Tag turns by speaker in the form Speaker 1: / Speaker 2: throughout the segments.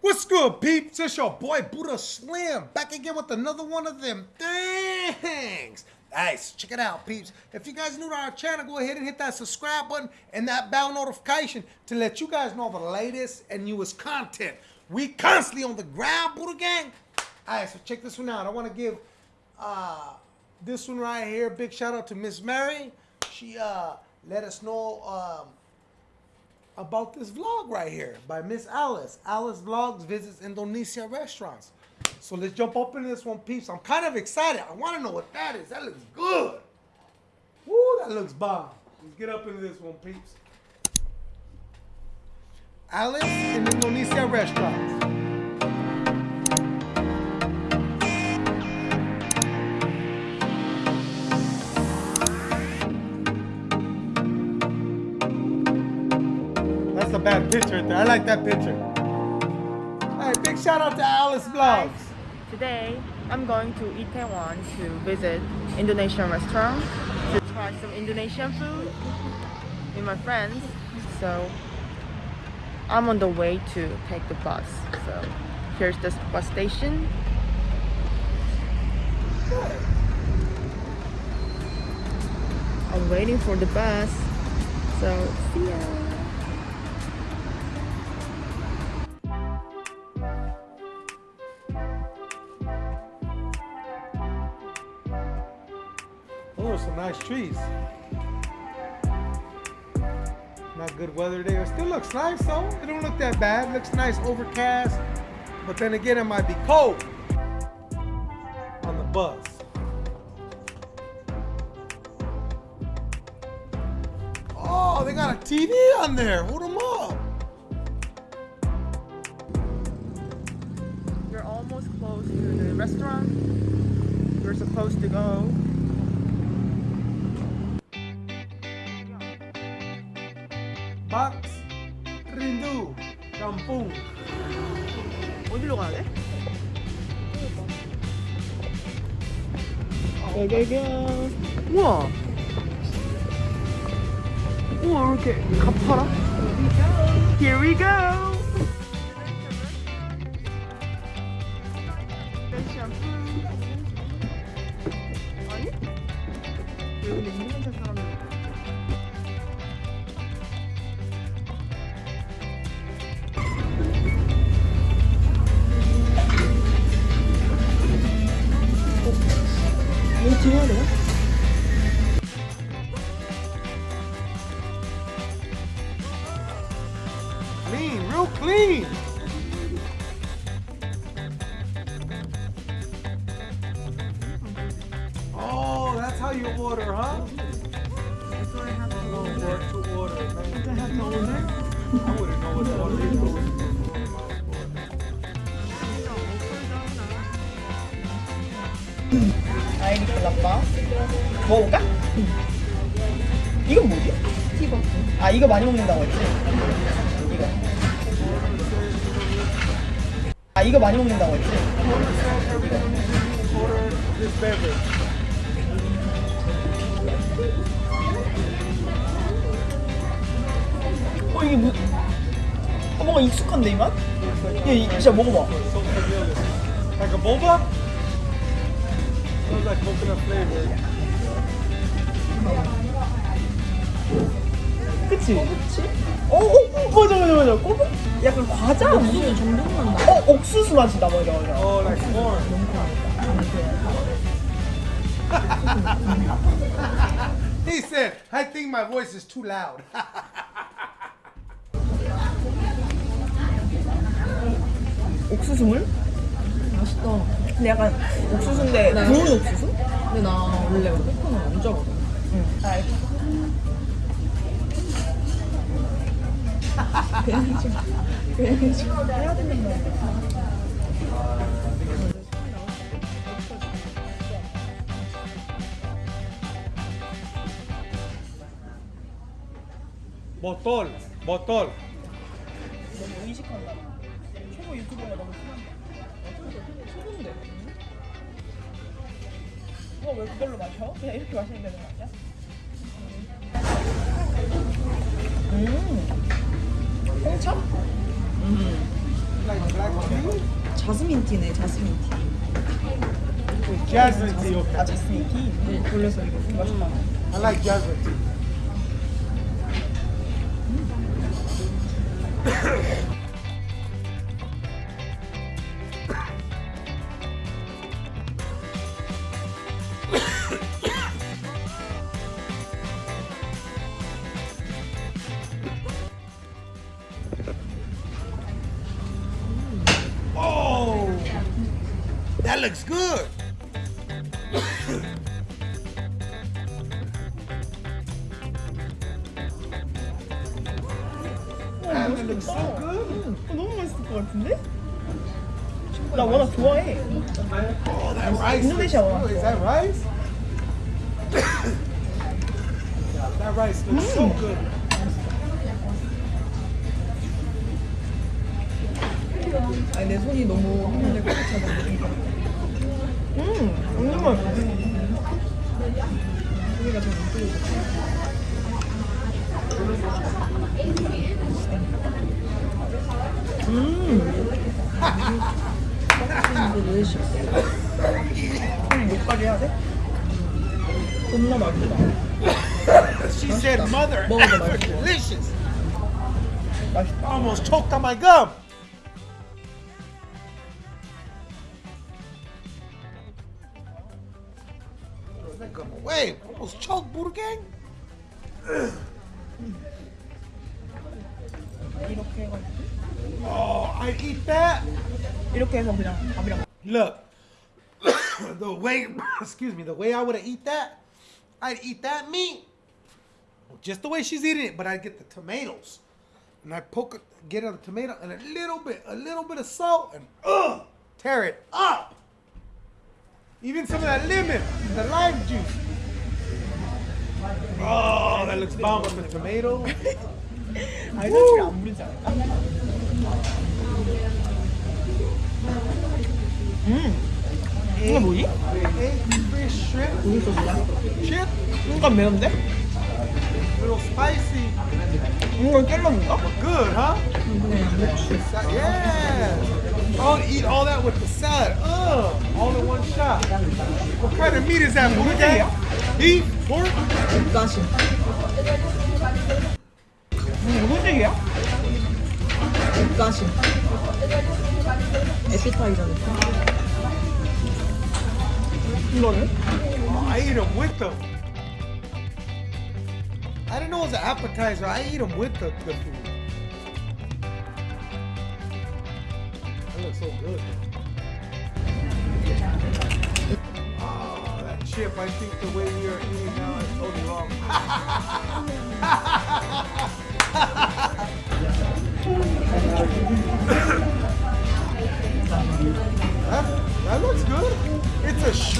Speaker 1: What's good, peeps? It's your boy Buddha Slim back again with another one of them things. Nice, check it out, peeps. If you guys new to our channel, go ahead and hit that subscribe button and that bell notification to let you guys know the latest and newest content. We constantly on the ground, Buddha Gang. Alright, so check this one out. I want to give uh, this one right here big shout out to Miss Mary. She uh, let us know um, about this vlog right here by Miss Alice. Alice Vlogs visits Indonesia restaurants. So let's jump up into this one, peeps. I'm kind of excited. I want to know what that is. That looks good. Woo, that looks bomb. Let's get up into this one, peeps. Alice in Indonesia restaurants. Bad picture there. I like that picture. Hey, big shout out to Alice Vlogs.
Speaker 2: Today, I'm going to Itaewon to visit Indonesian restaurant to try some Indonesian food with my friends. So, I'm on the way to take the bus. So, here's the bus station. I'm waiting for the bus. So, see ya.
Speaker 1: Some nice trees. Not good weather there. It still looks nice though. It don't look that bad. looks nice overcast. But then again, it might be cold on the bus. Oh, they got a TV on there. Hold them up.
Speaker 2: We're almost close to the restaurant. We're supposed to go. 여기가 우와 우와 이렇게 가파라 Here we go 아이리 콜라빠 먹어볼까? 이건 뭐지? 티버프 아 이거 많이 먹는다고 했지? 이거 아 이거 많이 먹는다고 했지?
Speaker 1: This
Speaker 2: 이게 뭐 어, 뭔가 익숙한데 이 맛? 야 이, 진짜 먹어봐
Speaker 1: Like a boba? Smells like coconut flavor.
Speaker 2: 그치? 그치? 어, 어, 어 맞아 맞아 맞아 꼬북 약간 과자 옥수수 정도는 나 어, 옥수수 맛이다 맞아 맞아
Speaker 1: Oh, like corn. he said, I think my voice is too loud.
Speaker 2: 옥수수물? 맛있다 근데 약간 옥수수인데 구운 옥수수?
Speaker 3: 근데 나 원래 코코넛 안 좋아하거든.
Speaker 2: 응 알겠어
Speaker 1: botol, botol.
Speaker 2: 거 왜 그걸로 마셔? 그냥 이렇게 마시면 되는 거 아니야? 음. 홍차?
Speaker 1: Tea?
Speaker 3: 자스민 티네, 자스민 티.
Speaker 1: Jasmine tea,
Speaker 2: 아. 자스민 티? 돌려서 이거 맛있다.
Speaker 1: I like jasmine tea.
Speaker 2: 어, 너무 맛있을 것 같은데? 나 워낙 좋아해.
Speaker 1: Oh,
Speaker 2: one.
Speaker 1: good. Is that rice? that rice looks so good.
Speaker 3: 아니, 내 손이 너무 한번에 꽉차서
Speaker 2: 음, 완전 맛있어.
Speaker 3: 여기가 좀 이쪽으로. Mmm. delicious.
Speaker 1: She said, "Mother,
Speaker 3: ever
Speaker 1: delicious."
Speaker 2: I
Speaker 1: almost choked on my gum. Wait, almost choked, Buddha Gang.
Speaker 2: 이렇게 해가지고.
Speaker 1: Oh, I eat that.
Speaker 2: 이렇게 해서 그냥 밥이랑.
Speaker 1: Look, the way, excuse me, the way I would have eat that, I'd eat that meat just the way she's eating it, but I'd get the tomatoes and I poke it, get on the tomato and a little bit, a little bit of salt and uh, tear it up. Even some of that lemon, the lime juice. Oh, that looks bomb with the tomato.
Speaker 2: 아니 사실 안 부르지 않을까? 음 이게 뭐지?
Speaker 1: 우유
Speaker 2: 소스야? 쉣? 순간 매운데?
Speaker 1: 그리고
Speaker 2: 스파이시 이거 젤러인가?
Speaker 1: Good, huh? Yeah! I'll eat all that with the salad. Ugh! All in one shot. What kind of meat is that, Buddha? Beef? Pork?
Speaker 2: Gotcha. 무슨 식이야?
Speaker 3: 가시. 에피타이저 느낌.
Speaker 2: 이거는?
Speaker 1: Oh, I eat them with them. I didn't know it was an appetizer. I eat them with the, the food. That looks so good. Oh, that chip. I think the way we are eating now is totally wrong.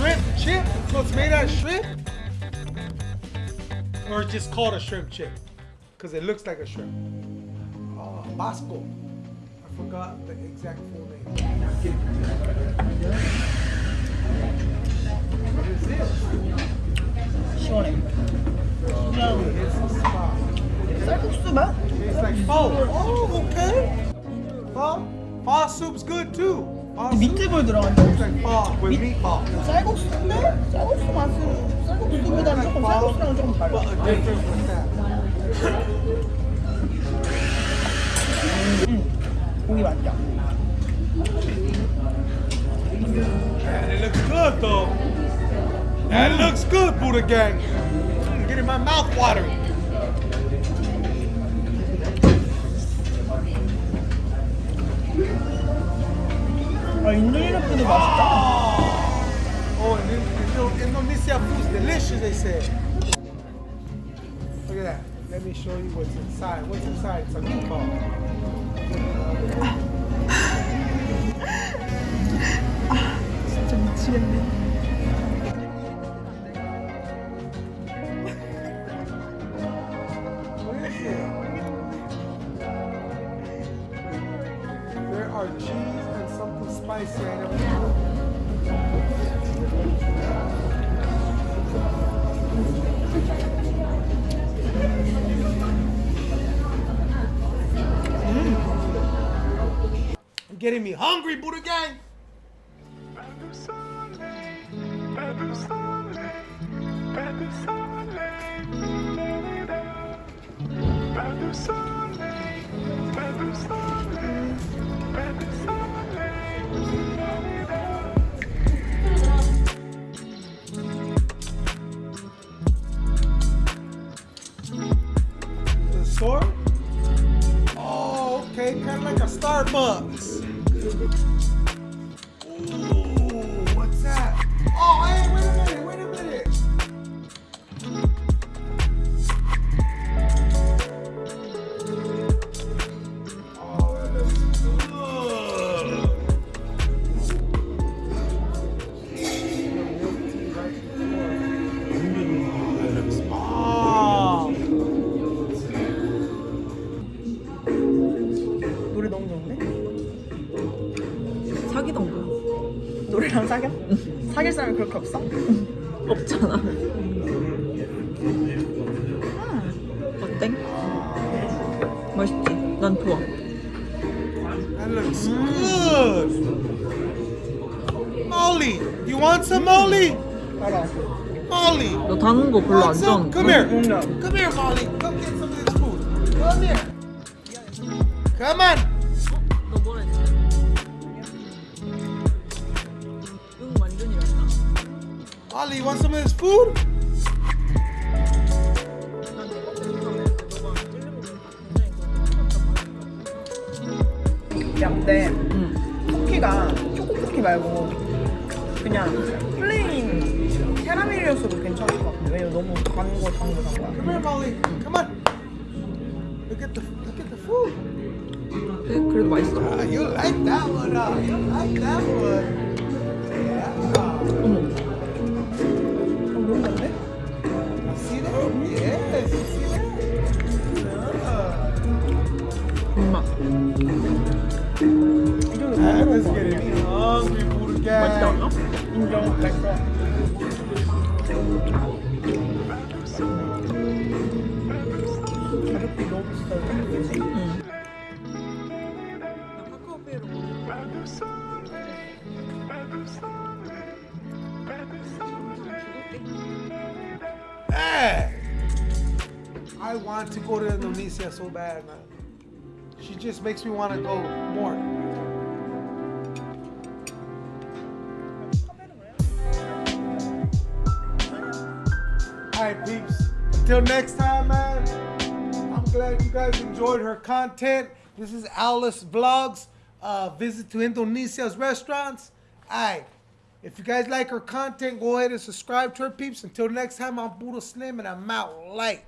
Speaker 1: shrimp chip? So it's made out of shrimp? Or it's just called a shrimp chip? Because it looks like a shrimp. Uh, Bakso. I forgot the exact full name. What is this?
Speaker 2: Shorty. No.
Speaker 1: It's a
Speaker 2: spa.
Speaker 1: It's like. Oh, okay. Pho? Pho soup's good too. Pho soup.
Speaker 2: 미트볼 들어간다.
Speaker 1: With meatball.
Speaker 2: 쌀국수인데? 쌀국수 맛은 쌀국수보다는 조금 쌀국수랑 조금 달라.
Speaker 1: That.
Speaker 2: 고기 맛있다.
Speaker 1: It looks good though. That looks good, Buddha gang. Mm, Getting my mouth watering.
Speaker 2: Bro, you really.
Speaker 1: Oh, delicious, they say. Look at that. Let me show you what's inside. What's inside? It's a meatball. It's getting me hungry, Buddha gang.
Speaker 2: 그렇게 없어?
Speaker 3: 없잖아. 어때? 맛있지? 난 좋아.
Speaker 1: That looks good. Molly, you want some Molly?
Speaker 2: 알아.
Speaker 1: Molly.
Speaker 3: 너단거 별로 안? 좋아하는
Speaker 1: Come here.
Speaker 2: 응.
Speaker 1: Come here, Molly. Come get some of this food. Come here. Come on. Molly, you want some of this food?
Speaker 2: 근데
Speaker 3: 응.
Speaker 2: 쿠키가 초코 쿠키 말고 그냥 플레인 캐러멜이었어도 괜찮을 것 같은데 왜냐면 너무 단 거, 단 거, 단 거야.
Speaker 1: Come here, Molly. Come on. Look at the look at the food.
Speaker 3: 그래, 그래도 맛있어.
Speaker 1: Ah, you like that one, huh? You like that one. Let's get it. Hungry I want to go to Indonesia so bad, man. She just makes me want to go more. Alright, peeps. Until next time, man. I'm glad you guys enjoyed her content. This is Alice Vlogs. Uh, visit to Indonesia's restaurants. Alright. If you guys like her content, go ahead and subscribe to her peeps. Until next time, I'm Buddha Slim and I'm out light.